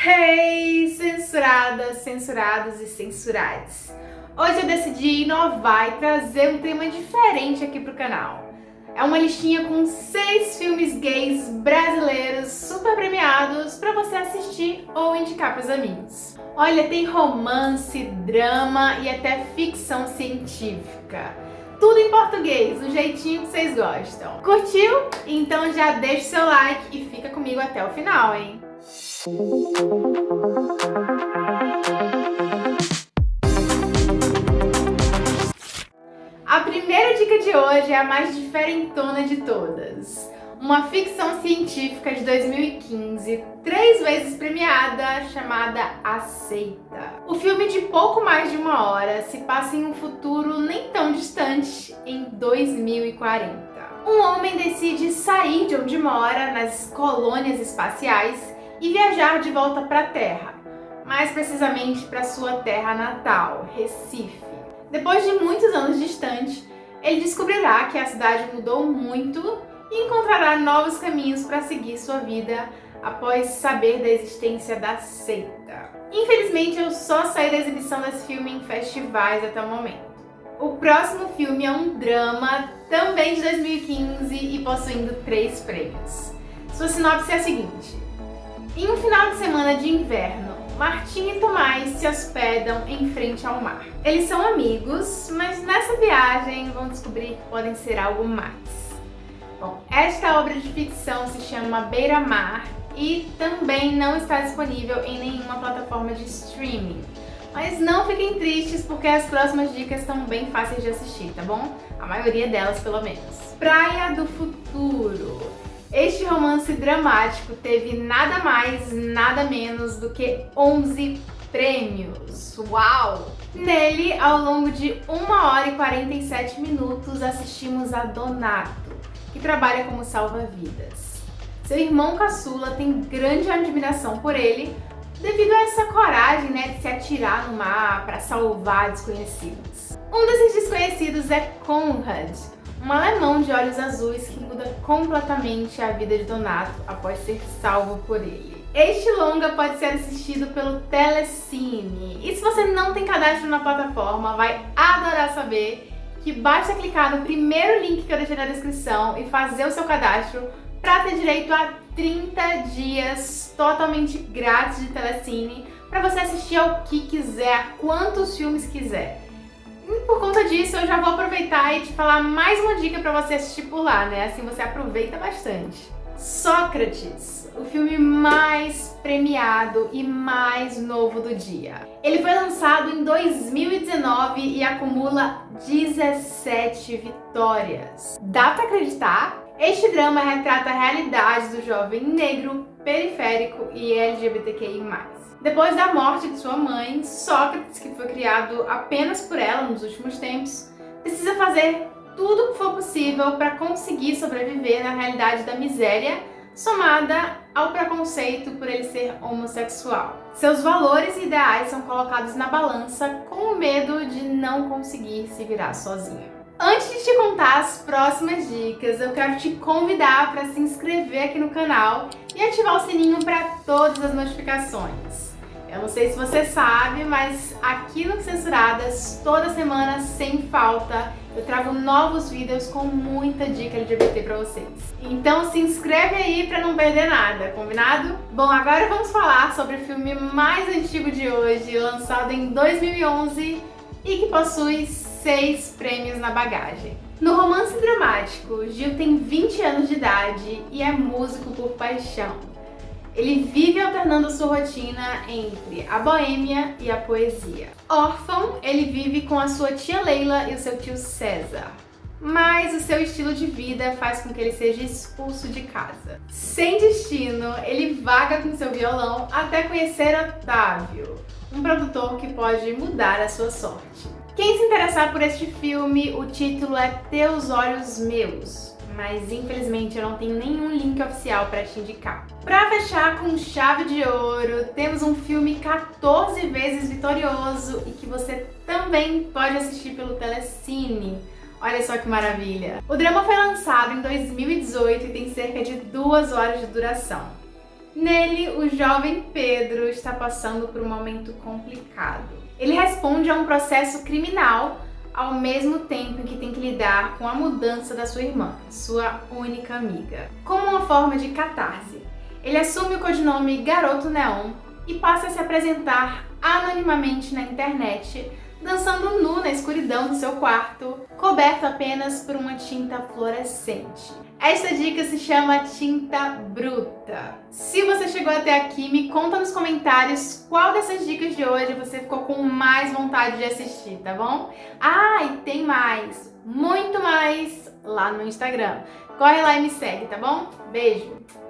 Hey, censuradas, censurados e censurados! Hoje eu decidi inovar e trazer um tema diferente aqui pro canal. É uma listinha com seis filmes gays brasileiros super premiados para você assistir ou indicar pros amigos. Olha, tem romance, drama e até ficção científica. Tudo em português, do jeitinho que vocês gostam. Curtiu? Então já deixa o seu like e fica comigo até o final, hein? A primeira dica de hoje é a mais diferentona de todas. Uma ficção científica de 2015, três vezes premiada, chamada Aceita. O filme de pouco mais de uma hora se passa em um futuro nem tão distante, em 2040. Um homem decide sair de onde mora, nas colônias espaciais, e viajar de volta para a Terra, mais precisamente para sua terra natal, Recife. Depois de muitos anos distante, ele descobrirá que a cidade mudou muito e encontrará novos caminhos para seguir sua vida após saber da existência da seita. Infelizmente, eu só saí da exibição desse filme em festivais até o momento. O próximo filme é um drama, também de 2015 e possuindo três prêmios. Sua sinopse é a seguinte. Em um final de semana de inverno, Martim e Tomás se hospedam em frente ao mar. Eles são amigos, mas nessa viagem vão descobrir que podem ser algo mais. Bom, esta obra de ficção se chama Beira Mar e também não está disponível em nenhuma plataforma de streaming. Mas não fiquem tristes porque as próximas dicas estão bem fáceis de assistir, tá bom? A maioria delas, pelo menos. Praia do Futuro. Este romance dramático teve nada mais, nada menos do que 11 prêmios. Uau! Nele, ao longo de 1 hora e 47 minutos, assistimos a Donato, que trabalha como salva-vidas. Seu irmão caçula tem grande admiração por ele, devido a essa coragem né, de se atirar no mar para salvar desconhecidos. Um desses desconhecidos é Conrad, um alemão de olhos azuis que muda completamente a vida de Donato após ser salvo por ele. Este longa pode ser assistido pelo Telecine. E se você não tem cadastro na plataforma, vai adorar saber que basta clicar no primeiro link que eu deixei na descrição e fazer o seu cadastro para ter direito a 30 dias totalmente grátis de Telecine para você assistir ao que quiser, a quantos filmes quiser. E por conta disso, eu já vou aproveitar e te falar mais uma dica para você assistir por lá, né? Assim você aproveita bastante. Sócrates, o filme mais premiado e mais novo do dia. Ele foi lançado em 2019 e acumula 17 vitórias. Dá pra acreditar? Este drama retrata a realidade do jovem negro, periférico e LGBTQI+. Depois da morte de sua mãe, Sócrates, que foi criado apenas por ela nos últimos tempos, precisa fazer tudo o que for possível para conseguir sobreviver na realidade da miséria, somada ao preconceito por ele ser homossexual. Seus valores e ideais são colocados na balança com o medo de não conseguir se virar sozinho. Antes de te contar as próximas dicas, eu quero te convidar para se inscrever aqui no canal e ativar o sininho para todas as notificações. Eu não sei se você sabe, mas aqui no Censuradas, toda semana, sem falta, eu trago novos vídeos com muita dica LGBT pra vocês. Então se inscreve aí pra não perder nada, combinado? Bom, agora vamos falar sobre o filme mais antigo de hoje, lançado em 2011 e que possui seis prêmios na bagagem. No romance dramático, Gil tem 20 anos de idade e é músico por paixão. Ele vive alternando sua rotina entre a boêmia e a poesia. Órfão, ele vive com a sua tia Leila e o seu tio César. Mas o seu estilo de vida faz com que ele seja expulso de casa. Sem destino, ele vaga com seu violão até conhecer Otávio, um produtor que pode mudar a sua sorte. Quem se interessar por este filme, o título é Teus Olhos Meus, mas infelizmente eu não tenho nenhum link oficial para te indicar. Para fechar com chave de ouro, temos um filme 14 vezes vitorioso e que você também pode assistir pelo Telecine. Olha só que maravilha! O drama foi lançado em 2018 e tem cerca de duas horas de duração. Nele, o jovem Pedro está passando por um momento complicado. Ele responde a um processo criminal ao mesmo tempo que tem que lidar com a mudança da sua irmã, sua única amiga. Como uma forma de catarse, ele assume o codinome Garoto Neon e passa a se apresentar anonimamente na internet, dançando nu na escuridão do seu quarto, coberto apenas por uma tinta fluorescente. Esta dica se chama tinta bruta. Se você chegou até aqui, me conta nos comentários qual dessas dicas de hoje você ficou com mais vontade de assistir, tá bom? Ah, e tem mais, muito mais lá no Instagram. Corre lá e me segue, tá bom? Beijo!